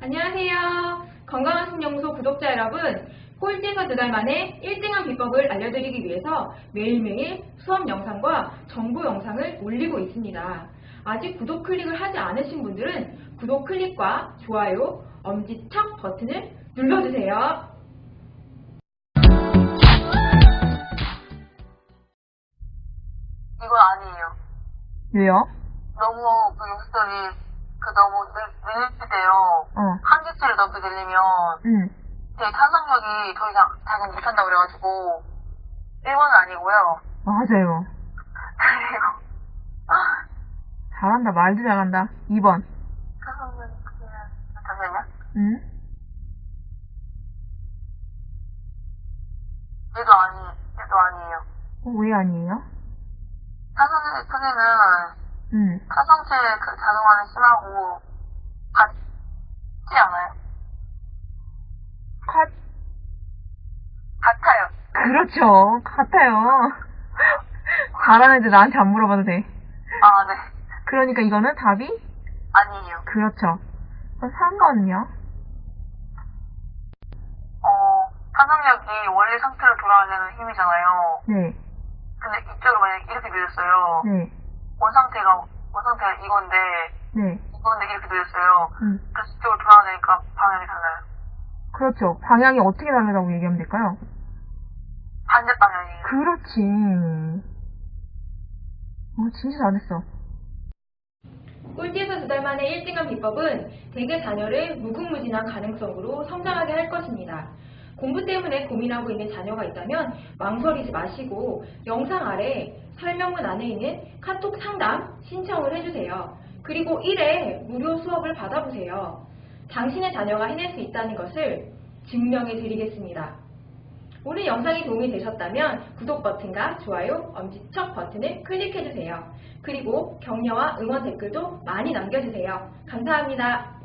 안녕하세요. 건강한 신영소 구독자 여러분, 꼴찌에서 두 달 만에 1등한 비법을 알려드리기 위해서 매일매일 수업 영상과 정보 영상을 올리고 있습니다. 아직 구독 클릭을 하지 않으신 분들은 구독 클릭과 좋아요, 엄지척 버튼을 눌러주세요. 이건 아니에요. 왜요? 너무 그 욕설이 그 너무 늘릴때요. 넘게 늘리면 응. 제 탄성력이 더 이상 작용 못한다고 그래가지고 1번은 아니고요. 맞아요. 아, 잘한다, 말도 잘한다. 2번. 탄성력이 그냥 잠시만요. 응? 얘도 아니, 얘도 아니에요. 어, 왜 아니에요? 탄성력의 크기는 응. 탄성체의 그 작용하는 심하고 같지 않아요? 컷. 같아요. 그렇죠. 같아요. 잘하는 애들 나한테 안 물어봐도 돼. 아, 네. 그러니까 이거는 답이? 아니에요. 그렇죠. 그럼 3번은요? 어, 탄성력이 원래 상태로 돌아가려는 힘이잖아요. 네. 근데 이쪽으로 만약에 이렇게 밀렸어요. 네. 원상태가, 원상태가 이건데, 네. 이건데 이렇게 밀렸어요. 응. 그래서 이쪽으로 돌아가니까 방향이 달라요. 그렇죠. 방향이 어떻게 다르다고 얘기하면 될까요? 반대 방향이에요. 그렇지. 어, 진짜 잘했어. 꼴찌에서 두 달 만에 1등한 비법은 대개 자녀를 무궁무진한 가능성으로 성장하게 할 것입니다. 공부 때문에 고민하고 있는 자녀가 있다면 망설이지 마시고 영상 아래 설명문 안에 있는 카톡 상담 신청을 해주세요. 그리고 1회 무료 수업을 받아보세요. 당신의 자녀가 해낼 수 있다는 것을 증명해 드리겠습니다. 오늘 영상이 도움이 되셨다면 구독 버튼과 좋아요, 엄지척 버튼을 클릭해주세요. 그리고 격려와 응원 댓글도 많이 남겨주세요. 감사합니다.